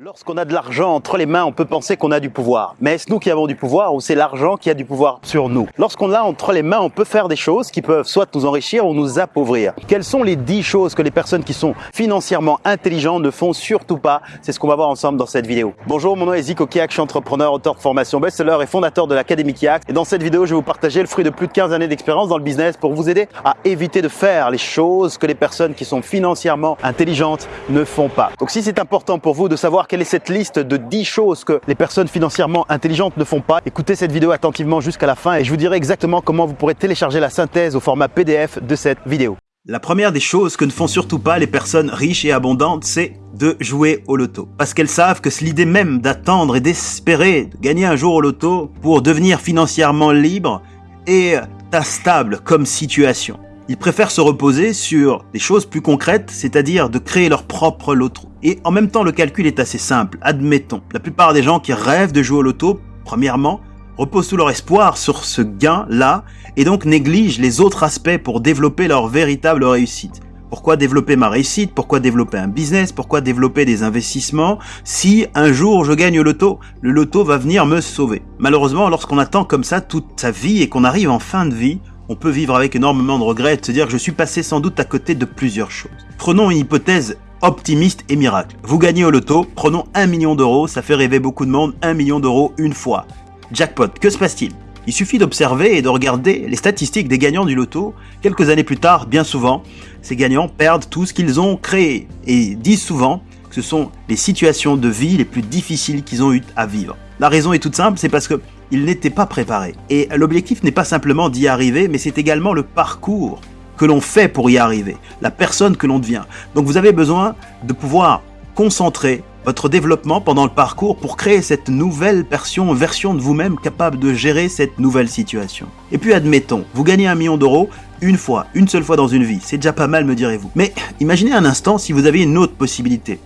Lorsqu'on a de l'argent entre les mains, on peut penser qu'on a du pouvoir. Mais est-ce nous qui avons du pouvoir ou c'est l'argent qui a du pouvoir sur nous? Lorsqu'on l'a entre les mains, on peut faire des choses qui peuvent soit nous enrichir ou nous appauvrir. Quelles sont les 10 choses que les personnes qui sont financièrement intelligentes ne font surtout pas? C'est ce qu'on va voir ensemble dans cette vidéo. Bonjour, mon nom est Zico Kiak, je suis entrepreneur, auteur de formation best-seller et fondateur de l'Académie Kiak. Et dans cette vidéo, je vais vous partager le fruit de plus de 15 années d'expérience dans le business pour vous aider à éviter de faire les choses que les personnes qui sont financièrement intelligentes ne font pas. Donc si c'est important pour vous de savoir quelle est cette liste de 10 choses que les personnes financièrement intelligentes ne font pas. Écoutez cette vidéo attentivement jusqu'à la fin et je vous dirai exactement comment vous pourrez télécharger la synthèse au format PDF de cette vidéo. La première des choses que ne font surtout pas les personnes riches et abondantes, c'est de jouer au loto. Parce qu'elles savent que l'idée même d'attendre et d'espérer de gagner un jour au loto pour devenir financièrement libre est instable comme situation. Ils préfèrent se reposer sur des choses plus concrètes, c'est-à-dire de créer leur propre loto. Et en même temps, le calcul est assez simple. Admettons, la plupart des gens qui rêvent de jouer au loto, premièrement, reposent tout leur espoir sur ce gain-là et donc négligent les autres aspects pour développer leur véritable réussite. Pourquoi développer ma réussite? Pourquoi développer un business? Pourquoi développer des investissements? Si un jour je gagne au loto, le loto va venir me sauver. Malheureusement, lorsqu'on attend comme ça toute sa vie et qu'on arrive en fin de vie, on peut vivre avec énormément de regrets et se dire que je suis passé sans doute à côté de plusieurs choses. Prenons une hypothèse optimiste et miracle. Vous gagnez au loto, prenons 1 million d'euros, ça fait rêver beaucoup de monde, 1 million d'euros une fois. Jackpot, que se passe-t-il? Il suffit d'observer et de regarder les statistiques des gagnants du loto. Quelques années plus tard, bien souvent, ces gagnants perdent tout ce qu'ils ont créé et disent souvent que ce sont les situations de vie les plus difficiles qu'ils ont eu à vivre. La raison est toute simple, c'est parce que ils n'étaient pas préparés. Et l'objectif n'est pas simplement d'y arriver, mais c'est également le parcours que l'on fait pour y arriver, la personne que l'on devient. Donc vous avez besoin de pouvoir concentrer votre développement pendant le parcours pour créer cette nouvelle version, version de vous-même capable de gérer cette nouvelle situation. Et puis admettons, vous gagnez un million d'euros une fois, une seule fois dans une vie. C'est déjà pas mal, me direz-vous. Mais imaginez un instant si vous aviez une autre possibilité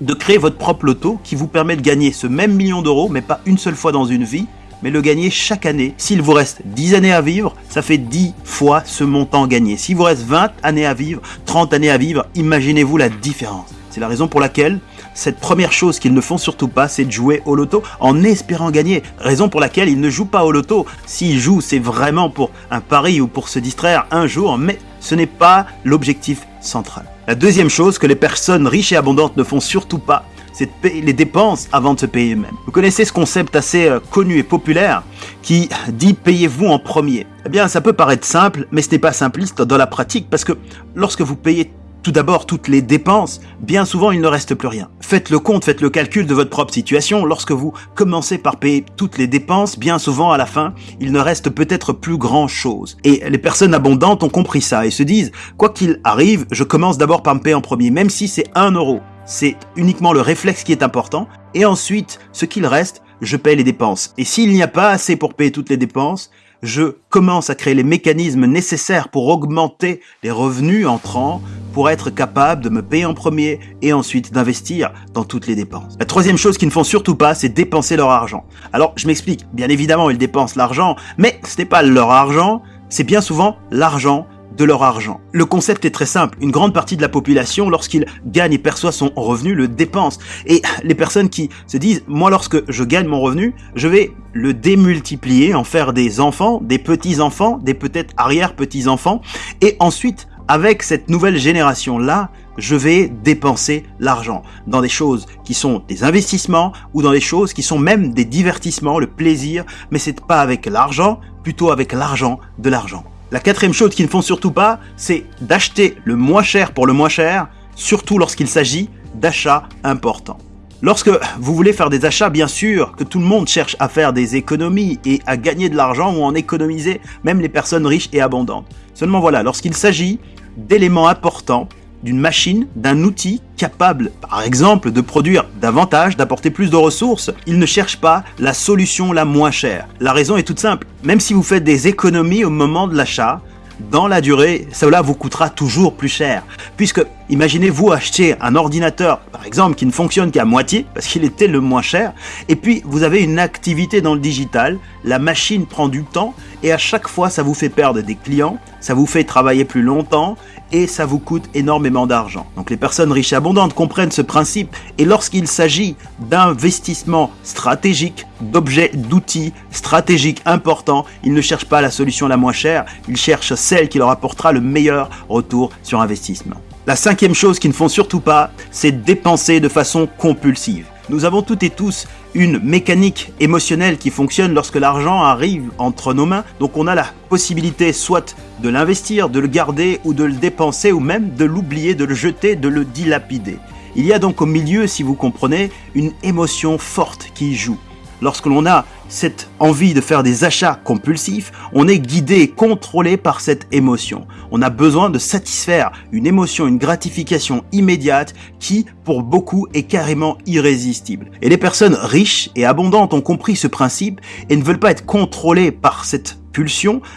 de créer votre propre loto qui vous permet de gagner ce même million d'euros, mais pas une seule fois dans une vie, mais le gagner chaque année. S'il vous reste 10 années à vivre, ça fait 10 fois ce montant gagné. S'il vous reste 20 années à vivre, 30 années à vivre, imaginez-vous la différence. C'est la raison pour laquelle cette première chose qu'ils ne font surtout pas, c'est de jouer au loto en espérant gagner. Raison pour laquelle ils ne jouent pas au loto. S'ils jouent, c'est vraiment pour un pari ou pour se distraire un jour, mais ce n'est pas l'objectif central. La deuxième chose que les personnes riches et abondantes ne font surtout pas, c'est de payer les dépenses avant de se payer eux-mêmes. Vous connaissez ce concept assez euh, connu et populaire qui dit payez-vous en premier. Eh bien, ça peut paraître simple, mais ce n'est pas simpliste dans la pratique parce que lorsque vous payez tout d'abord toutes les dépenses, bien souvent il ne reste plus rien. Faites le compte, faites le calcul de votre propre situation. Lorsque vous commencez par payer toutes les dépenses, bien souvent à la fin, il ne reste peut-être plus grand chose. Et les personnes abondantes ont compris ça et se disent, quoi qu'il arrive, je commence d'abord par me payer en premier, même si c'est un euro c'est uniquement le réflexe qui est important. Et ensuite, ce qu'il reste, je paye les dépenses. Et s'il n'y a pas assez pour payer toutes les dépenses, je commence à créer les mécanismes nécessaires pour augmenter les revenus entrants, pour être capable de me payer en premier et ensuite d'investir dans toutes les dépenses. La troisième chose qu'ils ne font surtout pas, c'est dépenser leur argent. Alors, je m'explique. Bien évidemment, ils dépensent l'argent, mais ce n'est pas leur argent, c'est bien souvent l'argent de leur argent. Le concept est très simple. Une grande partie de la population, lorsqu'il gagne et perçoit son revenu, le dépense. Et les personnes qui se disent, moi lorsque je gagne mon revenu, je vais le démultiplier, en faire des enfants, des petits-enfants, des peut-être arrière-petits-enfants, et ensuite, avec cette nouvelle génération-là, je vais dépenser l'argent dans des choses qui sont des investissements ou dans des choses qui sont même des divertissements, le plaisir, mais c'est pas avec l'argent, plutôt avec l'argent de l'argent. La quatrième chose qu'ils ne font surtout pas, c'est d'acheter le moins cher pour le moins cher, surtout lorsqu'il s'agit d'achats importants. Lorsque vous voulez faire des achats, bien sûr que tout le monde cherche à faire des économies et à gagner de l'argent ou en économiser, même les personnes riches et abondantes. Seulement voilà, lorsqu'il s'agit d'éléments importants, d'une machine, d'un outil capable, par exemple, de produire davantage, d'apporter plus de ressources, il ne cherche pas la solution la moins chère. La raison est toute simple. Même si vous faites des économies au moment de l'achat, dans la durée, cela vous coûtera toujours plus cher. Puisque Imaginez-vous acheter un ordinateur, par exemple, qui ne fonctionne qu'à moitié, parce qu'il était le moins cher, et puis vous avez une activité dans le digital, la machine prend du temps, et à chaque fois ça vous fait perdre des clients, ça vous fait travailler plus longtemps, et ça vous coûte énormément d'argent. Donc les personnes riches et abondantes comprennent ce principe et lorsqu'il s'agit d'investissements stratégiques, d'objets, d'outils stratégiques importants, ils ne cherchent pas la solution la moins chère, ils cherchent celle qui leur apportera le meilleur retour sur investissement. La cinquième chose qu'ils ne font surtout pas, c'est dépenser de façon compulsive. Nous avons toutes et tous une mécanique émotionnelle qui fonctionne lorsque l'argent arrive entre nos mains. Donc on a la possibilité soit de l'investir, de le garder ou de le dépenser ou même de l'oublier, de le jeter, de le dilapider. Il y a donc au milieu, si vous comprenez, une émotion forte qui joue. Lorsque l'on a cette envie de faire des achats compulsifs, on est guidé et contrôlé par cette émotion. On a besoin de satisfaire une émotion, une gratification immédiate qui, pour beaucoup, est carrément irrésistible. Et les personnes riches et abondantes ont compris ce principe et ne veulent pas être contrôlées par cette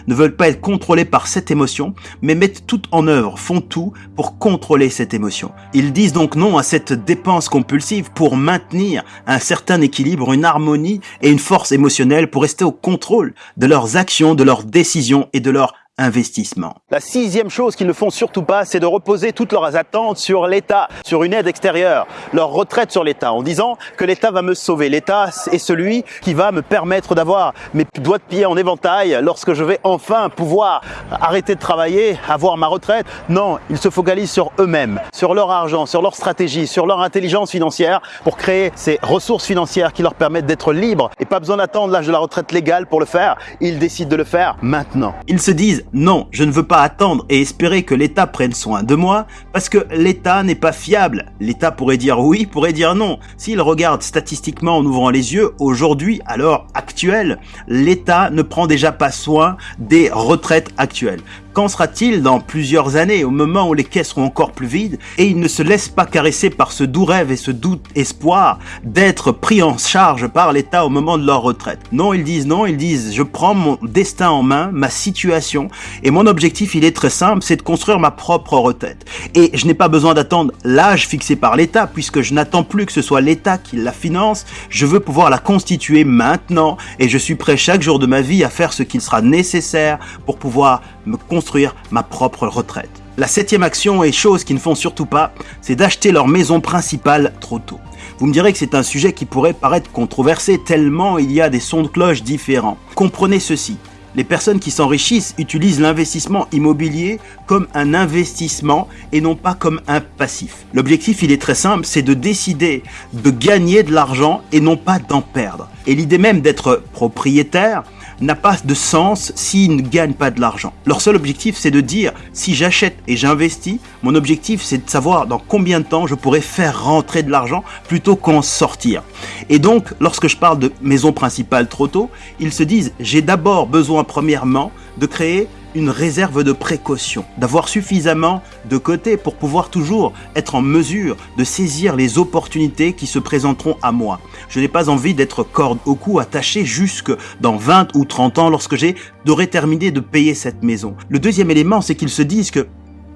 ne veulent pas être contrôlés par cette émotion, mais mettent tout en œuvre, font tout pour contrôler cette émotion. Ils disent donc non à cette dépense compulsive pour maintenir un certain équilibre, une harmonie et une force émotionnelle pour rester au contrôle de leurs actions, de leurs décisions et de leurs investissement. La sixième chose qu'ils ne font surtout pas, c'est de reposer toutes leurs attentes sur l'État, sur une aide extérieure, leur retraite sur l'État, en disant que l'État va me sauver. L'État est celui qui va me permettre d'avoir mes doigts de pied en éventail lorsque je vais enfin pouvoir arrêter de travailler, avoir ma retraite. Non, ils se focalisent sur eux-mêmes, sur leur argent, sur leur stratégie, sur leur intelligence financière pour créer ces ressources financières qui leur permettent d'être libres et pas besoin d'attendre l'âge de la retraite légale pour le faire. Ils décident de le faire maintenant. Ils se disent non, je ne veux pas attendre et espérer que l'État prenne soin de moi, parce que l'État n'est pas fiable. L'État pourrait dire oui, pourrait dire non. S'il regarde statistiquement en ouvrant les yeux, aujourd'hui, à l'heure actuelle, l'État ne prend déjà pas soin des retraites actuelles. Qu'en sera-t-il dans plusieurs années, au moment où les caisses seront encore plus vides et ils ne se laissent pas caresser par ce doux rêve et ce doux espoir d'être pris en charge par l'État au moment de leur retraite? Non, ils disent non, ils disent je prends mon destin en main, ma situation et mon objectif il est très simple, c'est de construire ma propre retraite. Et je n'ai pas besoin d'attendre l'âge fixé par l'État puisque je n'attends plus que ce soit l'État qui la finance, je veux pouvoir la constituer maintenant et je suis prêt chaque jour de ma vie à faire ce qu'il sera nécessaire pour pouvoir me ma propre retraite. La septième action et chose qu'ils ne font surtout pas, c'est d'acheter leur maison principale trop tôt. Vous me direz que c'est un sujet qui pourrait paraître controversé tellement il y a des sons de cloche différents. Comprenez ceci, les personnes qui s'enrichissent utilisent l'investissement immobilier comme un investissement et non pas comme un passif. L'objectif, il est très simple, c'est de décider de gagner de l'argent et non pas d'en perdre. Et l'idée même d'être propriétaire, n'a pas de sens s'ils ne gagnent pas de l'argent. Leur seul objectif, c'est de dire, si j'achète et j'investis, mon objectif, c'est de savoir dans combien de temps je pourrais faire rentrer de l'argent plutôt qu'en sortir. Et donc, lorsque je parle de maison principale trop tôt, ils se disent, j'ai d'abord besoin, premièrement, de créer une réserve de précaution, d'avoir suffisamment de côté pour pouvoir toujours être en mesure de saisir les opportunités qui se présenteront à moi. Je n'ai pas envie d'être corde au cou attaché jusque dans 20 ou 30 ans lorsque j'ai d'aurais terminé de payer cette maison. Le deuxième élément, c'est qu'ils se disent que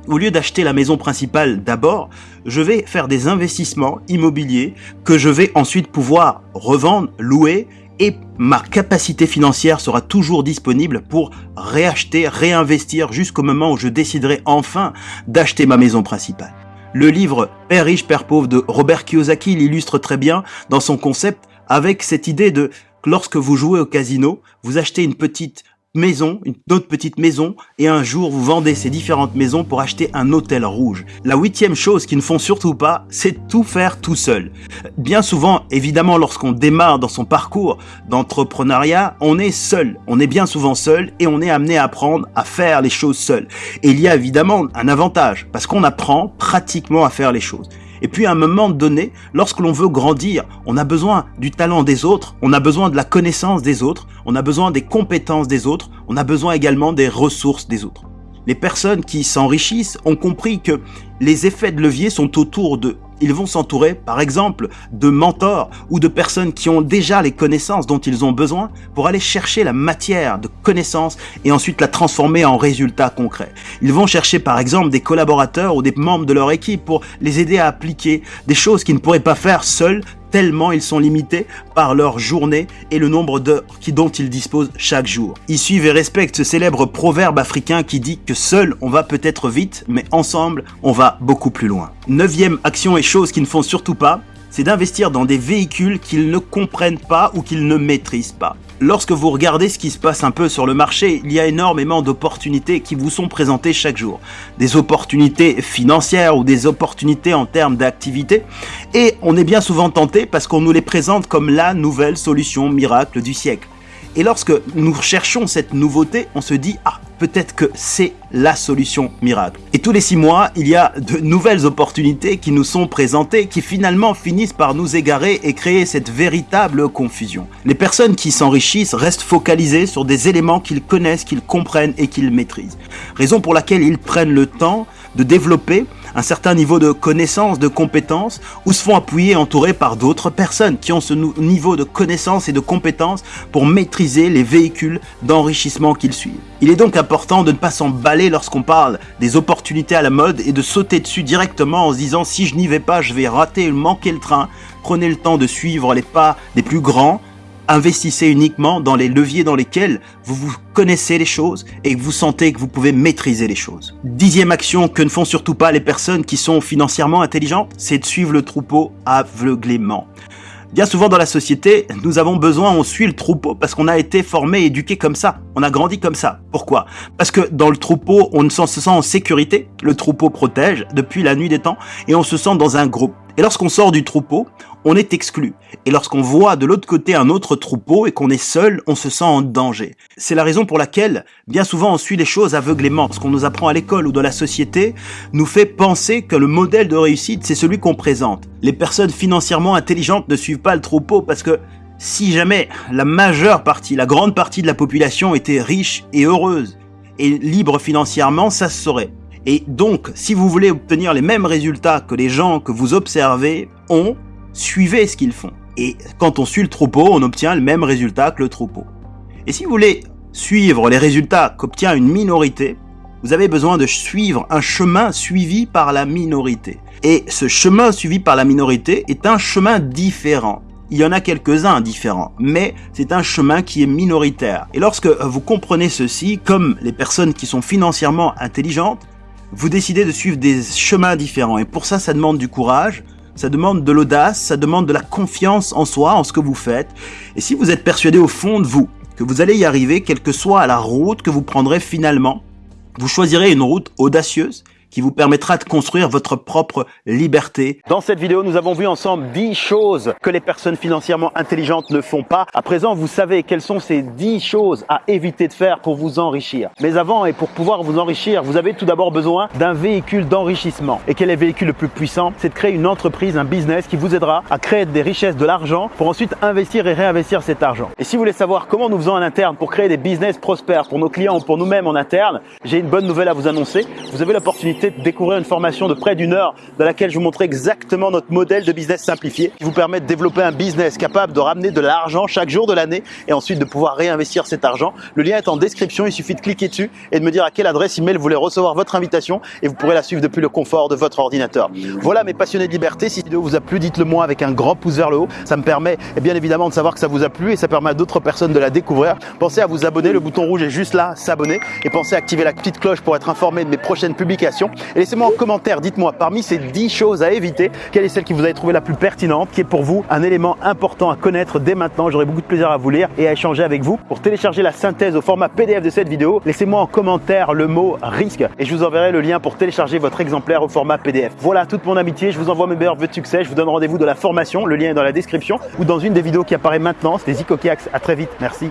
au lieu d'acheter la maison principale d'abord, je vais faire des investissements immobiliers que je vais ensuite pouvoir revendre, louer et ma capacité financière sera toujours disponible pour réacheter, réinvestir jusqu'au moment où je déciderai enfin d'acheter ma maison principale. Le livre Père riche, Père pauvre de Robert Kiyosaki l'illustre très bien dans son concept avec cette idée de lorsque vous jouez au casino, vous achetez une petite maison, une autre petite maison, et un jour vous vendez ces différentes maisons pour acheter un hôtel rouge. La huitième chose qu'ils ne font surtout pas, c'est tout faire tout seul. Bien souvent, évidemment, lorsqu'on démarre dans son parcours d'entrepreneuriat, on est seul. On est bien souvent seul et on est amené à apprendre à faire les choses seul. Et il y a évidemment un avantage, parce qu'on apprend pratiquement à faire les choses. Et puis à un moment donné, lorsque l'on veut grandir, on a besoin du talent des autres, on a besoin de la connaissance des autres, on a besoin des compétences des autres, on a besoin également des ressources des autres. Les personnes qui s'enrichissent ont compris que les effets de levier sont autour d'eux ils vont s'entourer, par exemple, de mentors ou de personnes qui ont déjà les connaissances dont ils ont besoin pour aller chercher la matière de connaissances et ensuite la transformer en résultats concrets. Ils vont chercher, par exemple, des collaborateurs ou des membres de leur équipe pour les aider à appliquer des choses qu'ils ne pourraient pas faire seuls tellement ils sont limités par leur journée et le nombre d'heures dont ils disposent chaque jour. Ils suivent et respectent ce célèbre proverbe africain qui dit que seul on va peut-être vite, mais ensemble on va beaucoup plus loin. Neuvième action et chose qu'ils ne font surtout pas, c'est d'investir dans des véhicules qu'ils ne comprennent pas ou qu'ils ne maîtrisent pas. Lorsque vous regardez ce qui se passe un peu sur le marché, il y a énormément d'opportunités qui vous sont présentées chaque jour. Des opportunités financières ou des opportunités en termes d'activité. Et on est bien souvent tenté parce qu'on nous les présente comme la nouvelle solution miracle du siècle. Et lorsque nous cherchons cette nouveauté, on se dit « Ah, peut-être que c'est la solution miracle ». Et tous les six mois, il y a de nouvelles opportunités qui nous sont présentées, qui finalement finissent par nous égarer et créer cette véritable confusion. Les personnes qui s'enrichissent restent focalisées sur des éléments qu'ils connaissent, qu'ils comprennent et qu'ils maîtrisent. Raison pour laquelle ils prennent le temps de développer un certain niveau de connaissance, de compétences, ou se font appuyer entourés par d'autres personnes qui ont ce niveau de connaissance et de compétences pour maîtriser les véhicules d'enrichissement qu'ils suivent. Il est donc important de ne pas s'emballer lorsqu'on parle des opportunités à la mode et de sauter dessus directement en se disant si je n'y vais pas, je vais rater, manquer le train. Prenez le temps de suivre les pas des plus grands, Investissez uniquement dans les leviers dans lesquels vous connaissez les choses et que vous sentez que vous pouvez maîtriser les choses. Dixième action que ne font surtout pas les personnes qui sont financièrement intelligentes, c'est de suivre le troupeau aveuglément. Bien souvent dans la société, nous avons besoin, on suit le troupeau parce qu'on a été formé, éduqué comme ça. On a grandi comme ça. Pourquoi? Parce que dans le troupeau, on se sent en sécurité. Le troupeau protège depuis la nuit des temps et on se sent dans un groupe. Et lorsqu'on sort du troupeau, on est exclu. Et lorsqu'on voit de l'autre côté un autre troupeau et qu'on est seul, on se sent en danger. C'est la raison pour laquelle, bien souvent, on suit les choses aveuglément. Ce qu'on nous apprend à l'école ou dans la société nous fait penser que le modèle de réussite, c'est celui qu'on présente. Les personnes financièrement intelligentes ne suivent pas le troupeau parce que si jamais la majeure partie, la grande partie de la population était riche et heureuse et libre financièrement, ça se saurait. Et donc, si vous voulez obtenir les mêmes résultats que les gens que vous observez ont, suivez ce qu'ils font. Et quand on suit le troupeau, on obtient le même résultat que le troupeau. Et si vous voulez suivre les résultats qu'obtient une minorité, vous avez besoin de suivre un chemin suivi par la minorité. Et ce chemin suivi par la minorité est un chemin différent. Il y en a quelques-uns différents, mais c'est un chemin qui est minoritaire. Et lorsque vous comprenez ceci, comme les personnes qui sont financièrement intelligentes, vous décidez de suivre des chemins différents. Et pour ça, ça demande du courage, ça demande de l'audace, ça demande de la confiance en soi, en ce que vous faites. Et si vous êtes persuadé au fond de vous que vous allez y arriver, quelle que soit la route que vous prendrez finalement, vous choisirez une route audacieuse qui vous permettra de construire votre propre liberté. Dans cette vidéo, nous avons vu ensemble 10 choses que les personnes financièrement intelligentes ne font pas. À présent, vous savez quelles sont ces 10 choses à éviter de faire pour vous enrichir. Mais avant, et pour pouvoir vous enrichir, vous avez tout d'abord besoin d'un véhicule d'enrichissement. Et quel est le véhicule le plus puissant? C'est de créer une entreprise, un business qui vous aidera à créer des richesses, de l'argent pour ensuite investir et réinvestir cet argent. Et si vous voulez savoir comment nous faisons en interne pour créer des business prospères pour nos clients ou pour nous-mêmes en interne, j'ai une bonne nouvelle à vous annoncer. Vous avez l'opportunité de découvrir une formation de près d'une heure dans laquelle je vous montrer exactement notre modèle de business simplifié qui vous permet de développer un business capable de ramener de l'argent chaque jour de l'année et ensuite de pouvoir réinvestir cet argent. Le lien est en description, il suffit de cliquer dessus et de me dire à quelle adresse email vous voulez recevoir votre invitation et vous pourrez la suivre depuis le confort de votre ordinateur. Voilà mes passionnés de liberté, si cette vidéo vous a plu, dites-le moi avec un grand pouce vers le haut. Ça me permet et eh bien évidemment de savoir que ça vous a plu et ça permet à d'autres personnes de la découvrir. Pensez à vous abonner, le bouton rouge est juste là, s'abonner et pensez à activer la petite cloche pour être informé de mes prochaines publications. Laissez-moi en commentaire, dites-moi parmi ces 10 choses à éviter, quelle est celle qui vous avez trouvé la plus pertinente, qui est pour vous un élément important à connaître dès maintenant. J'aurai beaucoup de plaisir à vous lire et à échanger avec vous. Pour télécharger la synthèse au format PDF de cette vidéo, laissez-moi en commentaire le mot risque et je vous enverrai le lien pour télécharger votre exemplaire au format PDF. Voilà toute mon amitié, je vous envoie mes meilleurs vœux de succès, je vous donne rendez-vous de la formation, le lien est dans la description ou dans une des vidéos qui apparaît maintenant, c'était Zico À très vite, merci.